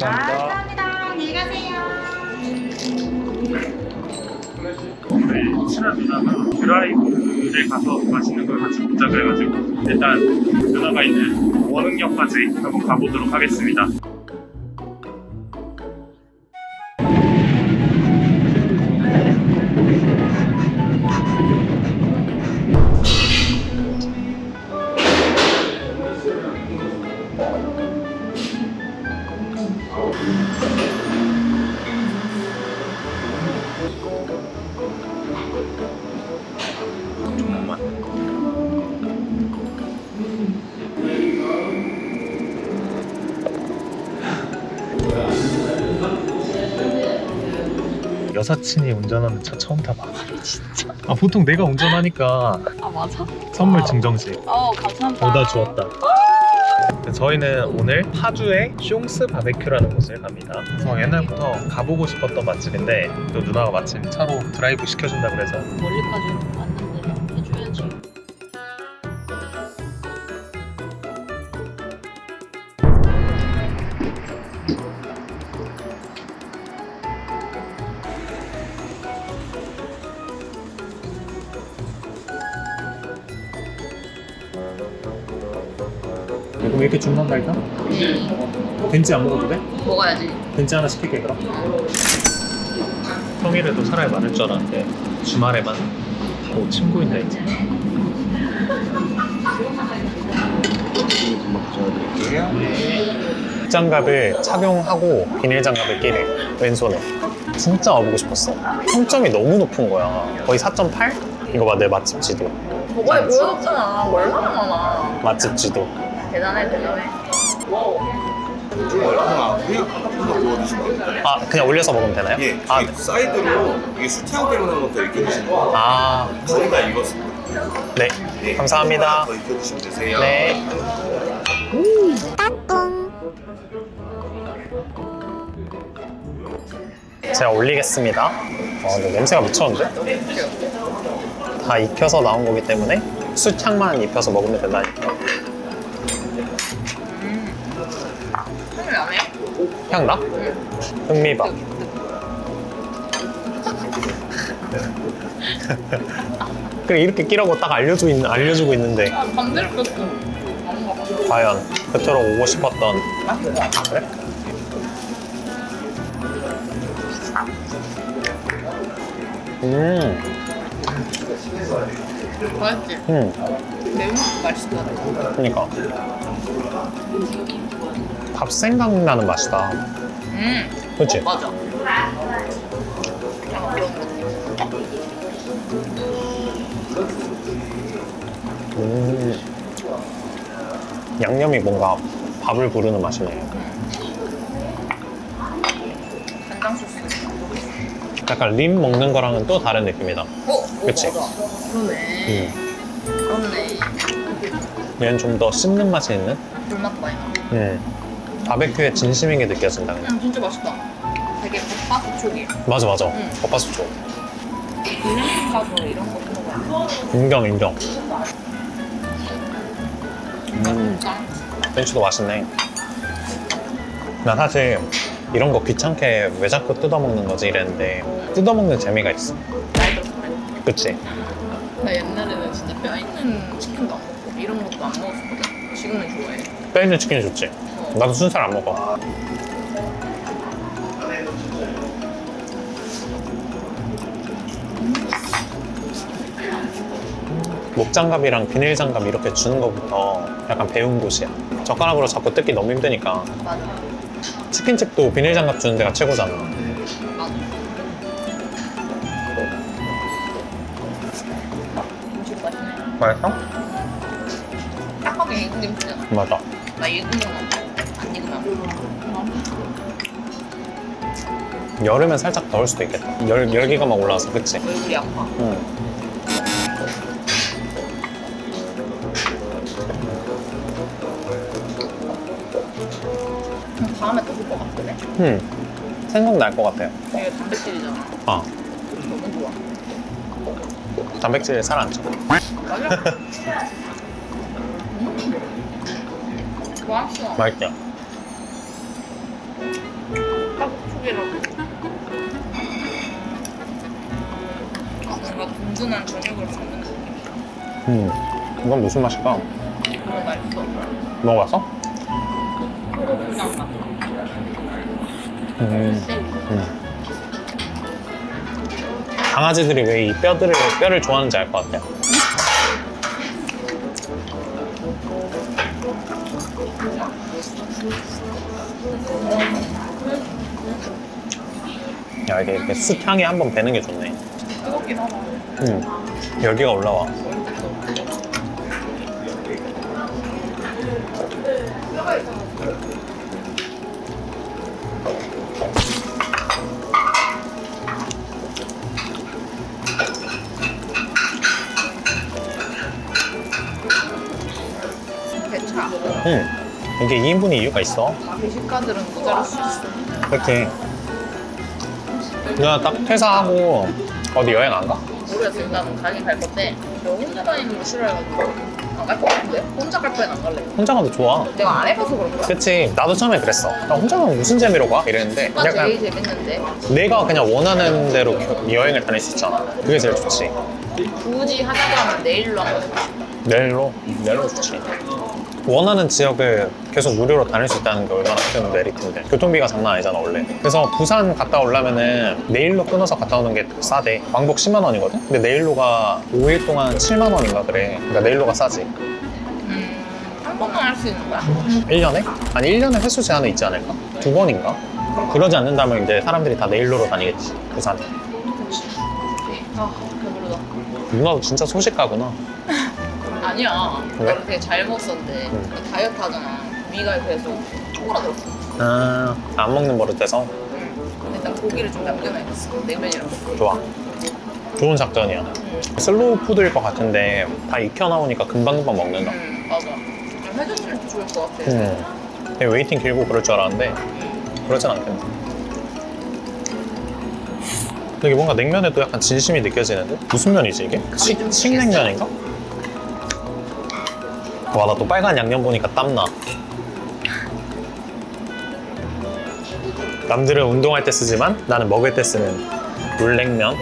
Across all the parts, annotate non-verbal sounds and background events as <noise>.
감사합니다. 안녕히 가세요. 우리 친한 누나가 드라이브에 가서 맛있는 걸 같이 먹자 그래가지고 일단 누나가 있는 원흥역까지 한번 가보도록 하겠습니다. 여사친이 운전하는 차 처음 타봐. 진짜? 아 보통 내가 운전하니까 아 맞아? 선물 증정식 어 감사합니다. 보다 주었다. 저희는 오늘 파주의 숑스 바베큐라는 곳을 갑니다. 그래서 옛날부터 가보고 싶었던 맛집인데 또 누나가 마침 차로 드라이브 시켜준다 그래서 멀리까지 이렇게 주문한다 일단? 벤치 안 먹어도 돼? 먹어야지. 벤치 하나 시킬게 그럼. 평일에도 사람이 많을 줄 알았는데 주말에만 오 친구인다 이제. 장갑을 착용하고 비닐 장갑을 끼래 왼손에 진짜 와보고 싶었어 평점이 너무 높은 거야 거의 4.8? 이거 봐 내 맛집 지도 저번에 보여줬잖아. 뭐 얼마나 많아. 맛집 지도 대단해 대단해. 하나 그냥 한번 구워주시면 됩니다. 아 그냥 올려서 먹으면 되나요? 예, 아, 이 사이드로 이게 수태형 때문에 것도 이렇게 드시는 거. 아 거의 다 익었습니다. 네. 네, 감사합니다. 더 익혀주시면 되세요. 네. 제가 올리겠습니다. 어, 근데 냄새가 미쳤는데? 다 익혀서 나온 거기 때문에 수창만 입혀서 먹으면 된다니까. 향이 나네요? 향 나? 흥미밥. 그래 이렇게 끼라고 딱 알려주고, 있, 알려주고 있는데 아 반대로 꼈어. 과연 그토록 오고 싶었던 아 그래? 음, 맛있지? 음, 매운 것도 맛있다. 그니까 밥 생각나는 맛이다. 음. 그치? 어, 맞아. 음, 양념이 뭔가 밥을 부르는 맛이네. 간장 소스. 약간 림 먹는 거랑은 또 다른 느낌이다. 어? 그치? 맞아. 그러네. 음, 그렇네. 얘는 좀 더 씹는 맛이 있는? 불맛 많이 나. 음, 바베큐의 진심인 게 느껴진다. 그냥. 음, 진짜 맛있다. 되게 겉바속촉이. 맞아 맞아. 음. 겉바속촉. 비빔 이런 거. 인정 인정. 음, 짠. 벤치도 맛있네. 나 사실 이런 거 귀찮게 왜 자꾸 뜯어먹는 거지 이랬는데 뜯어먹는 재미가 있어. 그치? 나 옛날에는 진짜 뼈 있는 치킨도 안 먹고 이런 것도 안 먹었었거든. 지금은 좋아해. 뼈 있는 치킨 좋지? 나도 순살 안 먹어. 목장갑이랑 비닐장갑 이렇게 주는 것부터 약간 배운 곳이야. 젓가락으로 자꾸 뜯기 너무 힘드니까. 맞아. 치킨집도 비닐장갑 주는 데가 최고잖아. 맞아. 맛있어? 딱하게 익은 김치잖아. 맞아. 나안 익으면. 여름엔 살짝 더울 수도 있겠다. 열, 열기가 막 올라와서, 그치? 얼굴이 아파. 응. 다음에 또 볼 것 같은데? 음. 생각날 것 같아요. 이게 단백질이잖아. 아, 너무 좋아. 단백질에 살 안 쪄. 맞아? <laughs> 음. 맛있어. 맛있죠? 든든한 저녁을 먹는 느낌. 음, 이건 무슨 맛일까? 너무 맛있어. 먹어봤어? 음, 쎄. 음. 강아지들이 왜 이 뼈들을 뼈를 좋아하는지 알 것 같아. 야 이게 이렇게 숯향이 한번 배는 게 좋네. 뜨겁긴 하다. 음, 열기가 올라와. 음, 이게 2인분이 이유가 있어. 배식가들은 모자랄 수 있어. 그렇지. 누나 딱 퇴사하고 어디 여행 안 가? 모르겠어. 일단은 가긴 갈 건데 너 혼자 다니는 거 싫어해가지고 안 갈 것 같은데? 혼자 갈 바엔 안 갈래. 혼자 가도 좋아. 내가 안 해봐서 그런 거야. 그치. 나도 처음에 그랬어. 나 혼자 가면 무슨 재미로 가? 이랬는데 오빠 제일 재밌는데 내가 그냥 원하는 대로 겨- 여행을 다닐 수 있잖아. 그게 제일 좋지. 굳이 하자고 하면 내일로 싶어. 내일로? 내일로 좋지. 원하는 지역을 계속 무료로 다닐 수 있다는 게 얼마나 큰 메리트인데 교통비가 장난 아니잖아 원래 그래서 부산 갔다 오려면은 내일로 끊어서 갔다 오는 게 싸대 왕복 10만 원이거든? 근데 내일로가 5일 동안 7만 원인가 그래 그러니까 내일로가 싸지 음, 한 번만 할 수 있는 거야? 1년에? 아니 1년에 횟수 제한은 있지 않을까? 두 번인가? 그러지 않는다면 이제 사람들이 다 내일로로 다니겠지 부산에 아, 배부르다. 누나도 진짜 소식가구나 <laughs> 아니야. 왜? 나름 되게 잘 먹었었는데 응. 나 다이어트 하잖아. 위가 계속 쪼그라들었어. 아, 안 먹는 버릇해서 근데 일단 고기를 좀 남겨놔야겠어. 냉면이랑. 좋아 좋은 작전이야 응. 슬로우 푸드일 것 같은데 다 익혀 나오니까 금방금방 먹는다 응, 맞아. 좀 해줬으면 좋을 것 같아. 음. 되게 waiting 길고 그럴 줄 알았는데 그렇진 않겠네. 되게 뭔가 냉면에도 약간 진심이 느껴지는데? 무슨 면이지 이게? 칡, 좀 칡냉면인가? 와 나 또 빨간 양념 보니까 땀나 남들은 운동할 때 쓰지만 나는 먹을 때 쓰는 물냉면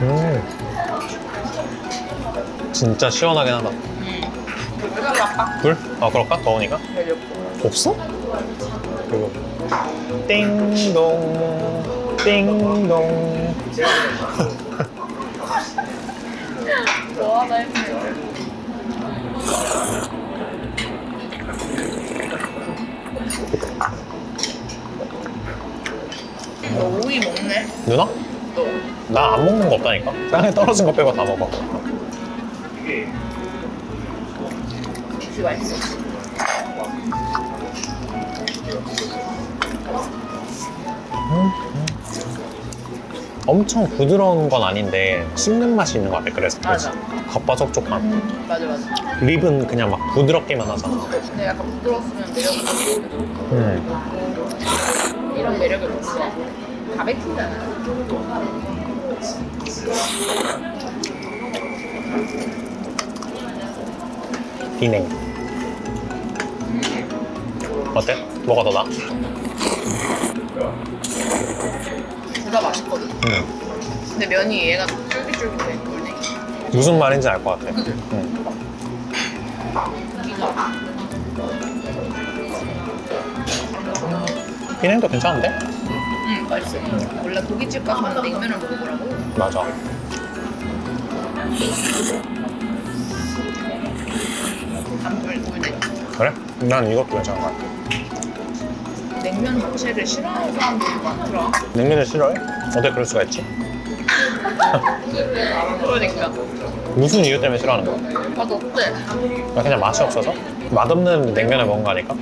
음. 진짜 시원하긴 하다? 불? 아 그럴까? 더우니까? 없어? 그리고 띵동 띵동 좋아하나 했네. 너 오이 먹네? 누나? 너. 나안 먹는 거 없다니까 땅에 떨어진 거 빼고 다 먹어 혹시 맛있어? 엄청 부드러운 건 아닌데 씹는 맛이 있는 것 같아 그래서 맞아. 겉바속촉한 맞아 맞아. 립은 그냥 막 부드럽기만 하잖아 근데 약간 부드러웠으면 매력이. 음. 이런 매력이 없어. 바베큐잖아. 비냉 어때? 뭐가 더 나아? 둘다 맛있거든. 음. 근데 면이 얘가 쫄깃쫄깃해. 물냉이. 무슨 말인지 알 것 같아 그치? 음. 고기가. 비냉도 괜찮은데? 응 맛있어. 원래 고깃집 가면 냉면을 먹으라고. 맞아. 그래? 난 이것도 괜찮은 것 같아 냉면 자체를 싫어하는 사람들이 많더라. 냉면을 싫어해? 어떻게 그럴 수가 있지? <laughs> 그러니까. 무슨 이유 때문에 싫어하는 거야? 맛 어때? 그냥 맛이 없어서? 맛없는 냉면을 먹은 거 아닐까?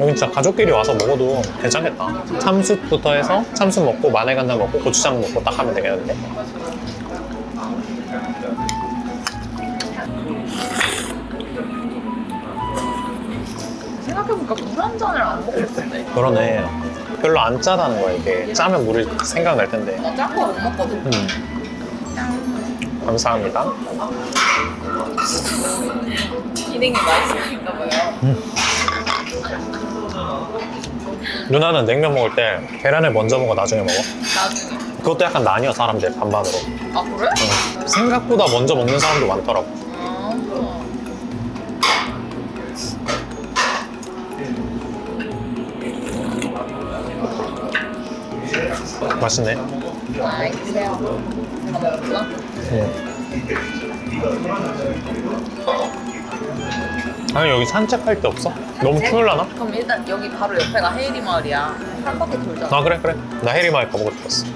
여기 진짜 가족끼리 와서 먹어도 괜찮겠다. 참숯부터 해서 참숯 먹고 마늘 간장 먹고 고추장 먹고 딱 하면 되겠는데? 생각해보니까 물 한 잔을 안 있었네. 그러네. 별로 안 짜다는 거야 이게. 짜면 물이 생각날 텐데. 나짠거못 먹거든. 음. 감사합니다. <laughs> 기능이 맛있으니까 봐요. 누나는 냉면 먹을 때 계란을 먼저 먹어 나중에 먹어? 나중에. 그것도 약간 나뉘어 사람들 반반으로. 아 그래? 응. 생각보다 먼저 먹는 사람도 많더라고. 아. 맛있네. 아. 다 먹었구나. 응. 아니 여기 산책할 데 없어? 너무 추울라나? 그럼 일단 여기 바로 옆에가 헤이리 마을이야. 한 바퀴 돌자. 아 그래 그래. 나 해리마을 가보고 싶었어.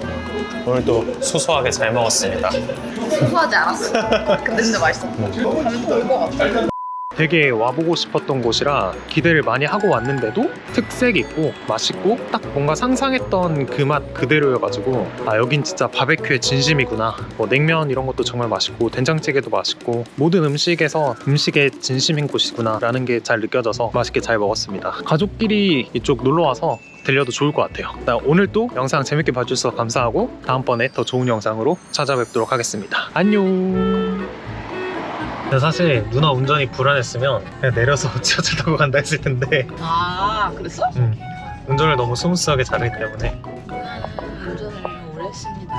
오늘도 소소하게 잘 먹었습니다. 소소하지 않았어. 근데 진짜 맛있어. 가면 더올것 같아. 되게 와보고 싶었던 곳이라 기대를 많이 하고 왔는데도 특색 있고 맛있고 딱 뭔가 상상했던 그 맛 그대로여가지고 아 여긴 진짜 바베큐의 진심이구나. 뭐 냉면 이런 것도 정말 맛있고 된장찌개도 맛있고 모든 음식에서 음식의 진심인 곳이구나 라는 게 잘 느껴져서 맛있게 잘 먹었습니다. 가족끼리 이쪽 놀러와서 들려도 좋을 것 같아요. 일단 오늘 또 영상 재밌게 봐주셔서 감사하고 다음번에 더 좋은 영상으로 찾아뵙도록 하겠습니다. 안녕 사실 누나 운전이 불안했으면 그냥 내려서 <laughs> 지하철 타고 간다 했을 텐데. 아, 그랬어? 음, 운전을 너무 smooth하게 잘하기 때문에. 운전을 오래 했습니다.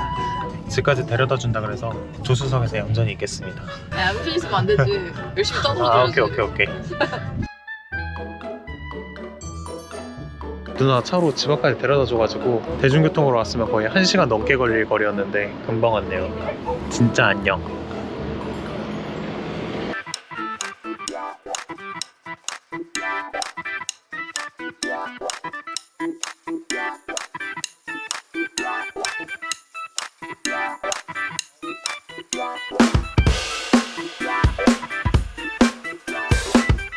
집까지 데려다 준다 그래서 조수석에서 얌전히 있겠습니다. 야, 얌전 있으면 안 되지. 열심히 떠들어 아 오케이 오케이 오케이. <laughs> 누나 차로 집 앞까지 데려다 줘가지고 대중교통으로 왔으면 거의 1시간 넘게 걸릴 거리였는데 금방 왔네요. 진짜 안녕